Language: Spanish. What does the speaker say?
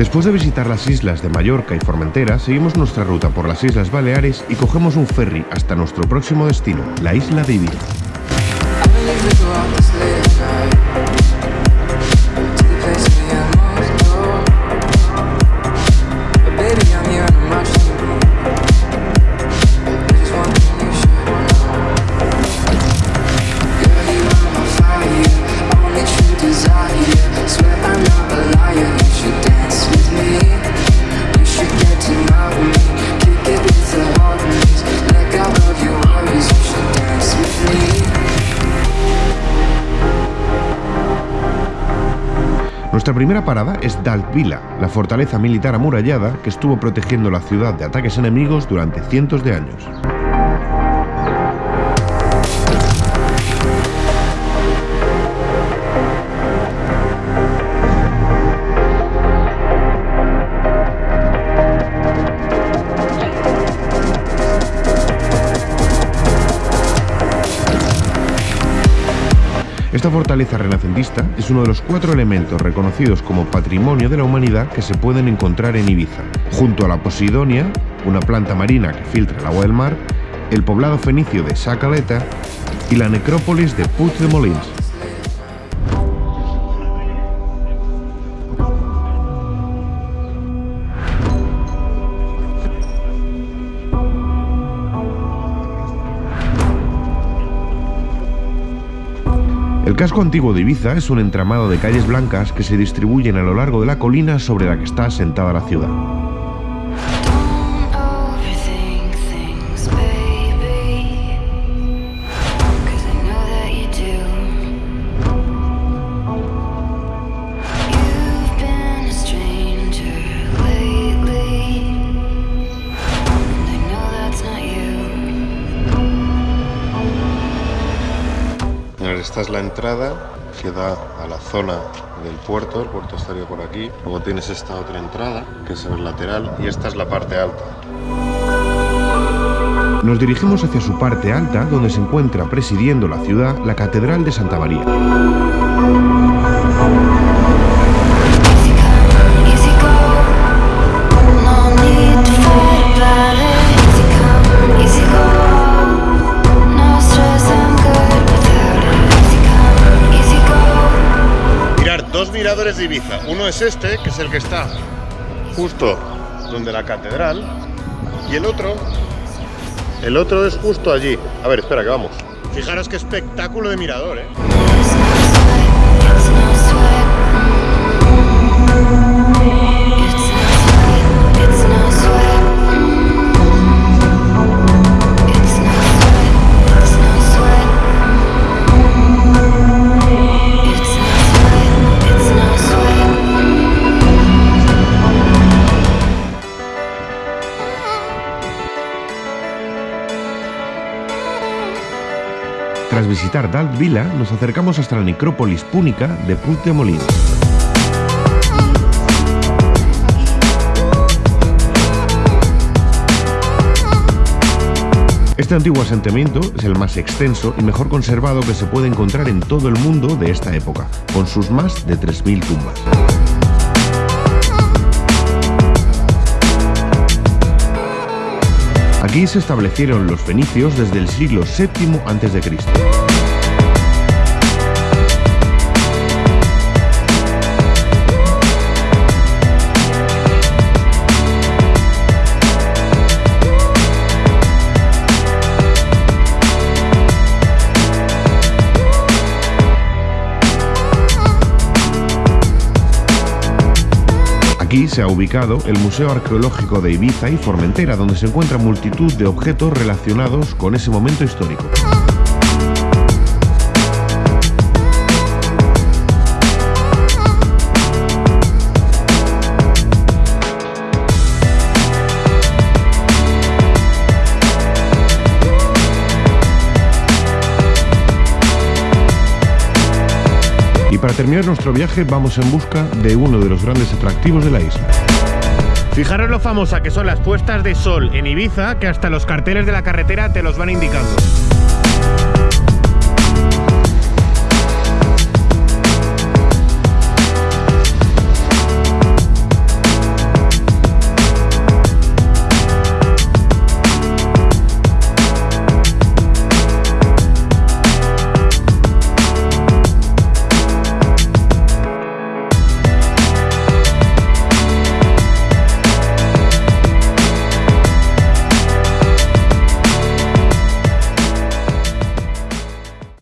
Después de visitar las islas de Mallorca y Formentera, seguimos nuestra ruta por las Islas Baleares y cogemos un ferry hasta nuestro próximo destino, la isla de Ibiza. Nuestra primera parada es Daltvila, la fortaleza militar amurallada que estuvo protegiendo la ciudad de ataques enemigos durante cientos de años. Esta fortaleza renacentista es uno de los cuatro elementos reconocidos como patrimonio de la humanidad que se pueden encontrar en Ibiza, junto a la Posidonia, una planta marina que filtra el agua del mar, el poblado fenicio de Sacaleta y la necrópolis de Puig de Molins. El casco antiguo de Ibiza es un entramado de calles blancas que se distribuyen a lo largo de la colina sobre la que está asentada la ciudad. Esta es la entrada que da a la zona del puerto, el puerto estaría por aquí. Luego tienes esta otra entrada, que es el lateral, y esta es la parte alta. Nos dirigimos hacia su parte alta, donde se encuentra presidiendo la ciudad la Catedral de Santa María. De Ibiza. Uno es este, que es el que está justo donde la catedral, y el otro, el otro es justo allí. A ver, espera, que vamos. Fijaros qué espectáculo de mirador, ¿eh? Tras visitar Dalt Villa, nos acercamos hasta la necrópolis púnica de Puig de Molins. Este antiguo asentamiento es el más extenso y mejor conservado que se puede encontrar en todo el mundo de esta época, con sus más de 3.000 tumbas. Aquí se establecieron los fenicios desde el siglo VII a.C. Aquí se ha ubicado el Museo Arqueológico de Ibiza y Formentera, donde se encuentra multitud de objetos relacionados con ese momento histórico. Para terminar nuestro viaje vamos en busca de uno de los grandes atractivos de la isla. Fijaros lo famosa que son las puestas de sol en Ibiza, que hasta los carteles de la carretera te los van indicando.